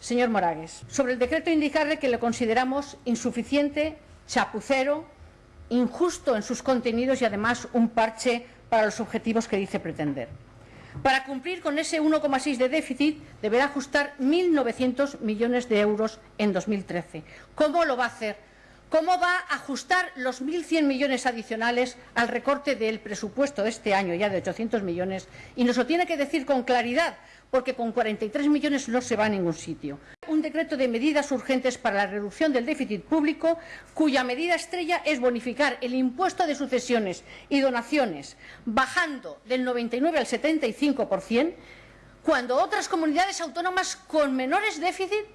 señor Moragues. Sobre el decreto indicarle que lo consideramos insuficiente, chapucero, injusto en sus contenidos y además un parche para los objetivos que dice pretender. Para cumplir con ese 1,6 de déficit deberá ajustar 1.900 millones de euros en 2013. ¿Cómo lo va a hacer? ¿Cómo va a ajustar los 1.100 millones adicionales al recorte del presupuesto de este año, ya de 800 millones? Y nos lo tiene que decir con claridad, porque con 43 millones no se va a ningún sitio. Un decreto de medidas urgentes para la reducción del déficit público, cuya medida estrella es bonificar el impuesto de sucesiones y donaciones, bajando del 99 al 75%, cuando otras comunidades autónomas con menores déficit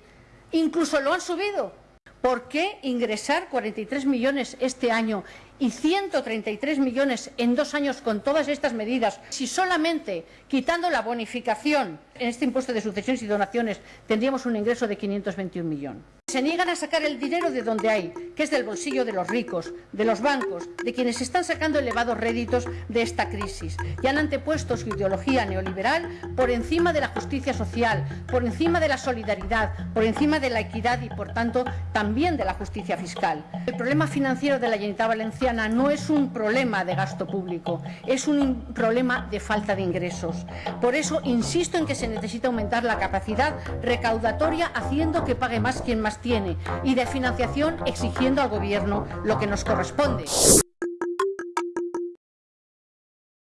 incluso lo han subido. ¿Por qué ingresar 43 millones este año y 133 millones en dos años con todas estas medidas, si solamente quitando la bonificación en este impuesto de sucesiones y donaciones tendríamos un ingreso de 521 millones? Se niegan a sacar el dinero de donde hay, que es del bolsillo de los ricos, de los bancos, de quienes están sacando elevados réditos de esta crisis y han antepuesto su ideología neoliberal por encima de la justicia social, por encima de la solidaridad, por encima de la equidad y, por tanto, también de la justicia fiscal. El problema financiero de la Generalitat Valenciana no es un problema de gasto público, es un problema de falta de ingresos. Por eso insisto en que se necesita aumentar la capacidad recaudatoria haciendo que pague más quien más tiene y de financiación exigiendo al Gobierno lo que nos corresponde.